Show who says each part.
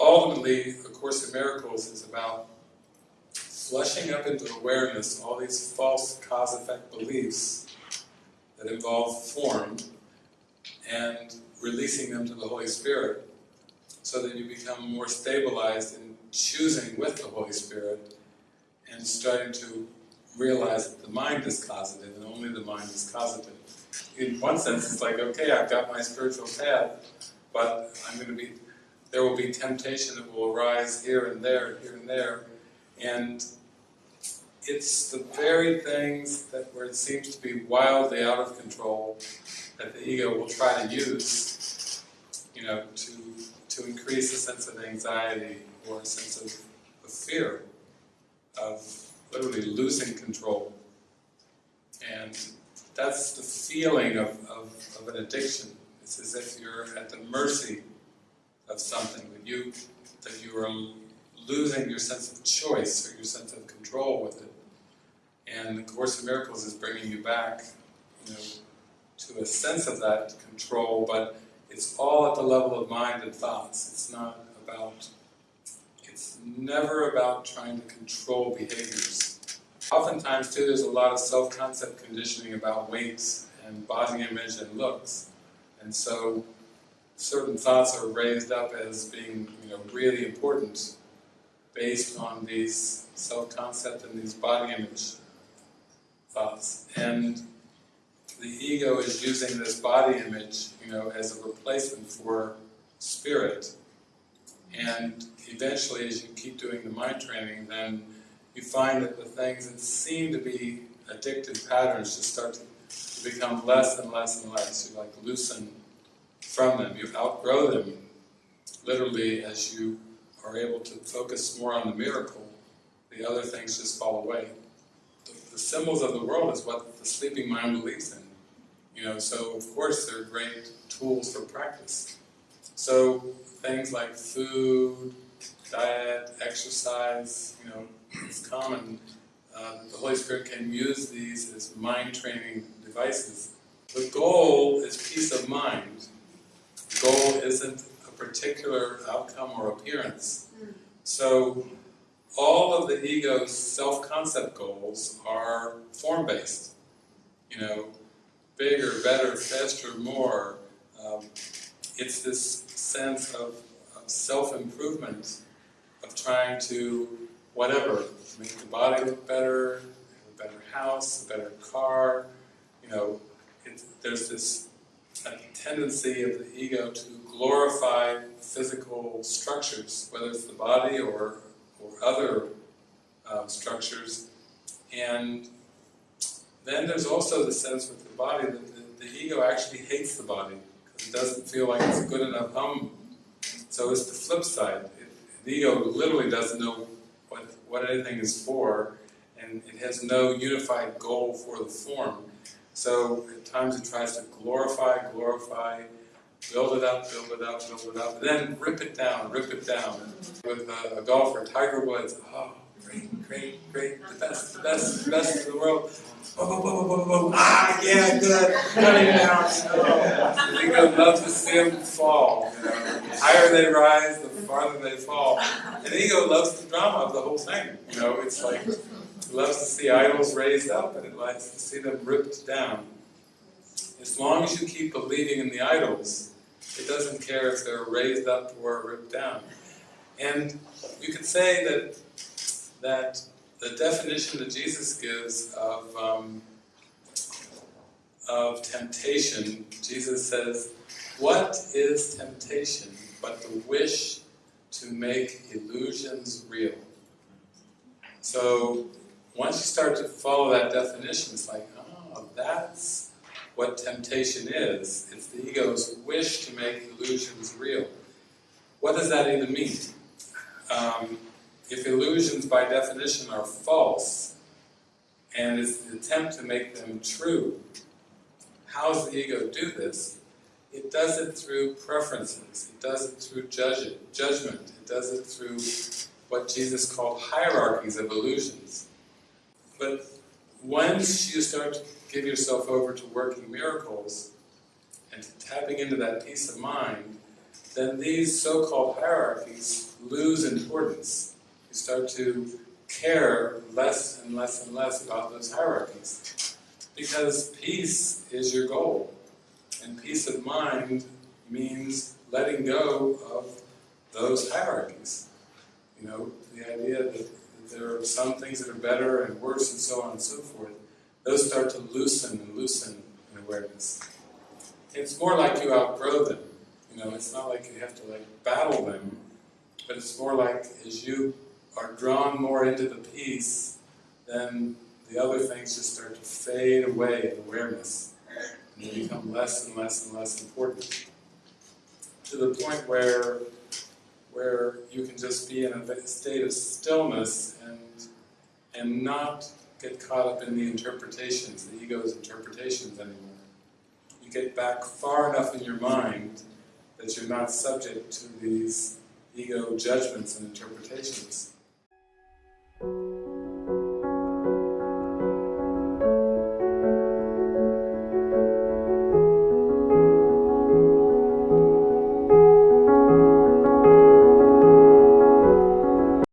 Speaker 1: Ultimately, A Course in Miracles is about flushing up into awareness all these false cause-effect beliefs that involve form and releasing them to the Holy Spirit so that you become more stabilized in choosing with the Holy Spirit and starting to realize that the mind is causative and only the mind is causative. In one sense, it's like, okay, I've got my spiritual path, but I'm going to be, there will be temptation that will arise here and there, here and there, and it's the very things that where it seems to be wildly out of control that the ego will try to use, you know, to to increase a sense of anxiety or a sense of, of fear, of literally losing control. And that's the feeling of, of, of an addiction. It's as if you're at the mercy of something, that you, that you are losing your sense of choice or your sense of control with it. And the Course in Miracles is bringing you back, you know, to a sense of that control, but it's all at the level of mind and thoughts. It's not about, it's never about trying to control behaviors. Oftentimes too there's a lot of self-concept conditioning about weights and body image and looks. And so certain thoughts are raised up as being you know, really important based on these self-concept and these body image thoughts. And the ego is using this body image, you know, as a replacement for spirit. And eventually, as you keep doing the mind training, then you find that the things that seem to be addictive patterns just start to, become less and less and less. You like loosen from them. You outgrow them, literally, as you are able to focus more on the miracle. The other things just fall away. The, the symbols of the world is what the sleeping mind believes in. You know, so of course they're great tools for practice. So things like food, diet, exercise, you know, it's common uh, the Holy Spirit can use these as mind training devices. The goal is peace of mind. The goal isn't a particular outcome or appearance. So all of the ego's self-concept goals are form-based. You know, bigger, better, faster, more. Um, it's this sense of, of self-improvement, of trying to, whatever, make the body look better, a better house, a better car, you know, it, there's this tendency of the ego to glorify physical structures, whether it's the body or, or other uh, structures, and then there's also the sense with the body that the, the ego actually hates the body it doesn't feel like it's a good enough home. So it's the flip side. It, the ego literally doesn't know what, what anything is for and it has no unified goal for the form. So at times it tries to glorify, glorify, build it up, build it up, build it up, and then rip it down, rip it down. With a, a golfer, Tiger Woods, oh, great, great, great, the best, the best, the best in the world. Ah, yeah, good, cut him down. You know. ego loves to see them fall. You know. The higher they rise, the farther they fall. And ego loves the drama of the whole thing. You know, it's like, it loves to see idols raised up, and it likes to see them ripped down. As long as you keep believing in the idols, it doesn't care if they're raised up or ripped down. And you could say that that the definition that Jesus gives of, um, of temptation, Jesus says, what is temptation but the wish to make illusions real? So once you start to follow that definition, it's like, oh, that's what temptation is. It's the ego's wish to make illusions real. What does that even mean? Um, if illusions by definition are false, and it's the attempt to make them true, how does the ego do this? It does it through preferences, it does it through judgment, it does it through what Jesus called hierarchies of illusions. But once you start to give yourself over to working miracles and to tapping into that peace of mind, then these so-called hierarchies lose importance. You start to care less and less and less about those hierarchies. Because peace is your goal. And peace of mind means letting go of those hierarchies. You know, the idea that, that there are some things that are better and worse and so on and so forth, those start to loosen and loosen in awareness. It's more like you outgrow them. You know, it's not like you have to like battle them, but it's more like as you are drawn more into the peace, then the other things just start to fade away in awareness. And they become less and less and less important. To the point where where you can just be in a state of stillness and and not get caught up in the interpretations, the ego's interpretations anymore. You get back far enough in your mind that you're not subject to these ego judgments and interpretations thank you.